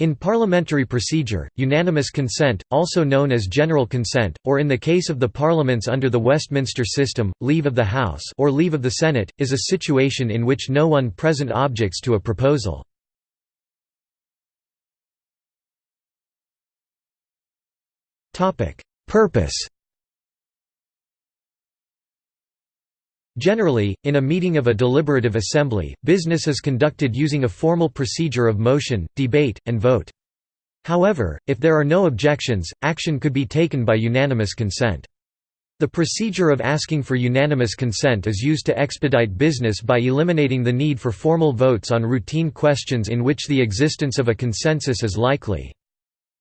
In parliamentary procedure, unanimous consent, also known as general consent, or in the case of the parliaments under the Westminster system, leave of the House or leave of the Senate, is a situation in which no one present objects to a proposal. Purpose Generally, in a meeting of a deliberative assembly, business is conducted using a formal procedure of motion, debate, and vote. However, if there are no objections, action could be taken by unanimous consent. The procedure of asking for unanimous consent is used to expedite business by eliminating the need for formal votes on routine questions in which the existence of a consensus is likely.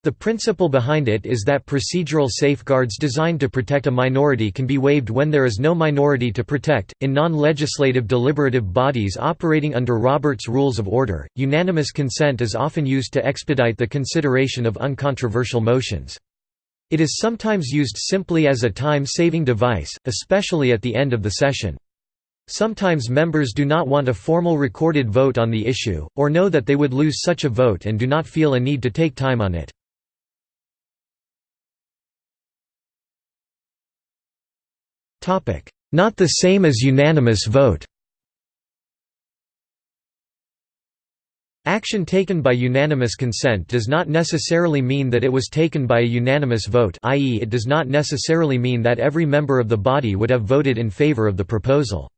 The principle behind it is that procedural safeguards designed to protect a minority can be waived when there is no minority to protect. In non legislative deliberative bodies operating under Robert's Rules of Order, unanimous consent is often used to expedite the consideration of uncontroversial motions. It is sometimes used simply as a time saving device, especially at the end of the session. Sometimes members do not want a formal recorded vote on the issue, or know that they would lose such a vote and do not feel a need to take time on it. Not the same as unanimous vote Action taken by unanimous consent does not necessarily mean that it was taken by a unanimous vote i.e. it does not necessarily mean that every member of the body would have voted in favor of the proposal.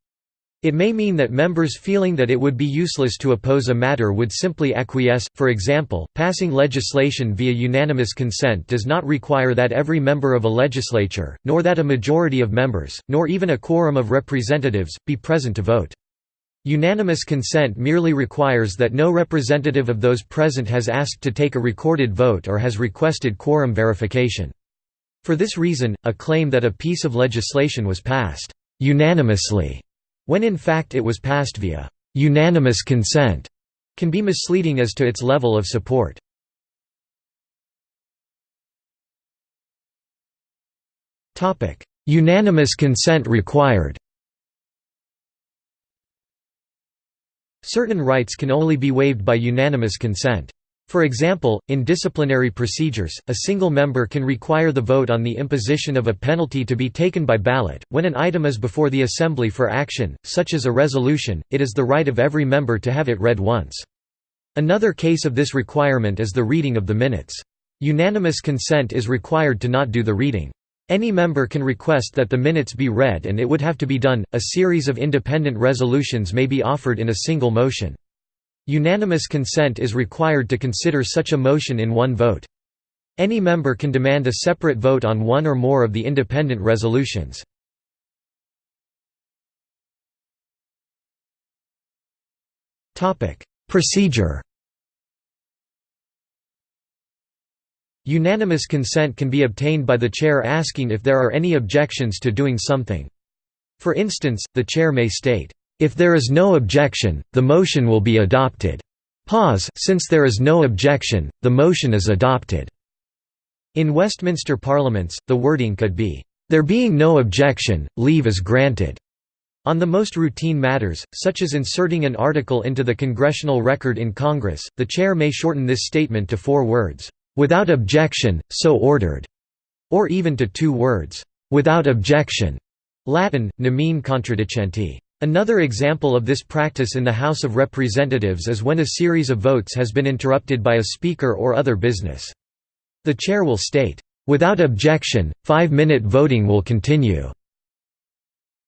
It may mean that members feeling that it would be useless to oppose a matter would simply acquiesce. For example, passing legislation via unanimous consent does not require that every member of a legislature, nor that a majority of members, nor even a quorum of representatives, be present to vote. Unanimous consent merely requires that no representative of those present has asked to take a recorded vote or has requested quorum verification. For this reason, a claim that a piece of legislation was passed unanimously when in fact it was passed via «unanimous consent» can be misleading as to its level of support. Unanimous consent required Certain rights can only be waived by unanimous consent. For example, in disciplinary procedures, a single member can require the vote on the imposition of a penalty to be taken by ballot. When an item is before the Assembly for action, such as a resolution, it is the right of every member to have it read once. Another case of this requirement is the reading of the minutes. Unanimous consent is required to not do the reading. Any member can request that the minutes be read and it would have to be done. A series of independent resolutions may be offered in a single motion. Unanimous consent is required to consider such a motion in one vote. Any member can demand a separate vote on one or more of the independent resolutions. Procedure Unanimous consent can be obtained by the chair asking if there are any objections to doing something. For instance, the chair may state, if there is no objection, the motion will be adopted. Pause Since there is no objection, the motion is adopted. In Westminster parliaments, the wording could be, "There being no objection, leave is granted." On the most routine matters, such as inserting an article into the congressional record in Congress, the chair may shorten this statement to four words, "Without objection, so ordered," or even to two words, "Without objection." Latin, nemine contradicenti. Another example of this practice in the House of Representatives is when a series of votes has been interrupted by a speaker or other business. The chair will state, "...without objection, five-minute voting will continue."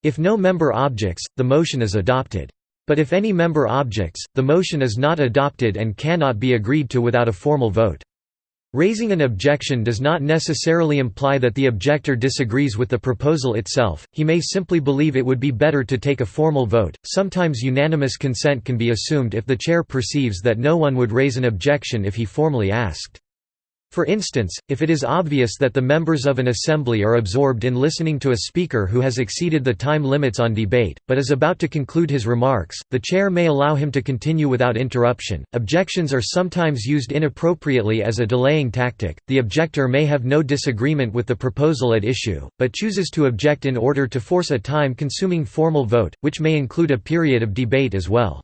If no member objects, the motion is adopted. But if any member objects, the motion is not adopted and cannot be agreed to without a formal vote. Raising an objection does not necessarily imply that the objector disagrees with the proposal itself, he may simply believe it would be better to take a formal vote. Sometimes unanimous consent can be assumed if the chair perceives that no one would raise an objection if he formally asked. For instance, if it is obvious that the members of an assembly are absorbed in listening to a speaker who has exceeded the time limits on debate, but is about to conclude his remarks, the chair may allow him to continue without interruption. Objections are sometimes used inappropriately as a delaying tactic. The objector may have no disagreement with the proposal at issue, but chooses to object in order to force a time consuming formal vote, which may include a period of debate as well.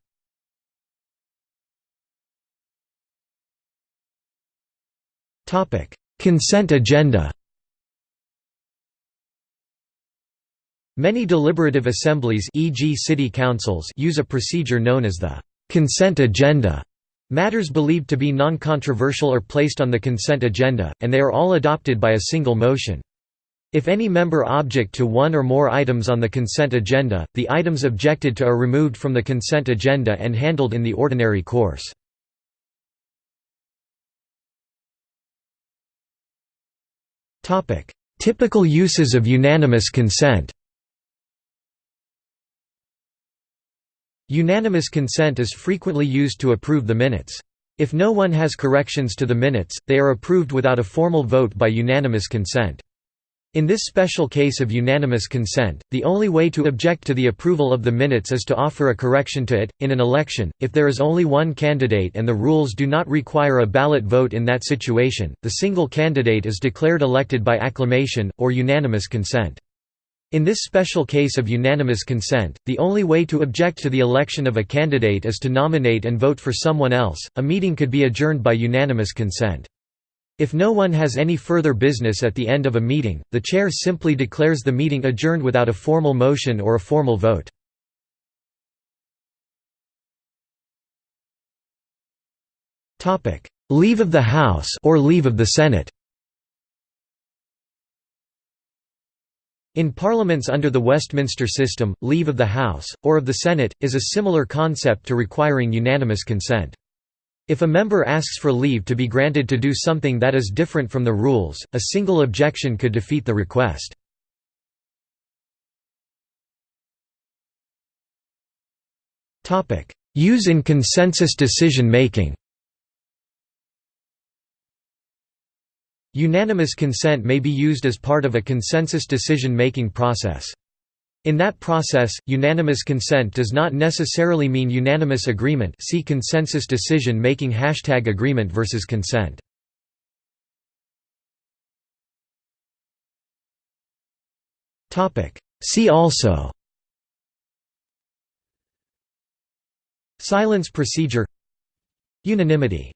Consent agenda Many deliberative assemblies e.g. city councils use a procedure known as the consent agenda. Matters believed to be non-controversial are placed on the consent agenda, and they are all adopted by a single motion. If any member object to one or more items on the consent agenda, the items objected to are removed from the consent agenda and handled in the ordinary course. Typical uses of unanimous consent Unanimous consent is frequently used to approve the minutes. If no one has corrections to the minutes, they are approved without a formal vote by unanimous consent. In this special case of unanimous consent, the only way to object to the approval of the minutes is to offer a correction to it. In an election, if there is only one candidate and the rules do not require a ballot vote in that situation, the single candidate is declared elected by acclamation, or unanimous consent. In this special case of unanimous consent, the only way to object to the election of a candidate is to nominate and vote for someone else. A meeting could be adjourned by unanimous consent. If no one has any further business at the end of a meeting, the chair simply declares the meeting adjourned without a formal motion or a formal vote. Leave of the House or leave of the Senate In parliaments under the Westminster system, leave of the House, or of the Senate, is a similar concept to requiring unanimous consent. If a member asks for leave to be granted to do something that is different from the rules, a single objection could defeat the request. Use in consensus decision making Unanimous consent may be used as part of a consensus decision-making process. In that process, unanimous consent does not necessarily mean unanimous agreement. See consensus decision making hashtag agreement versus consent. See also. Silence procedure. Unanimity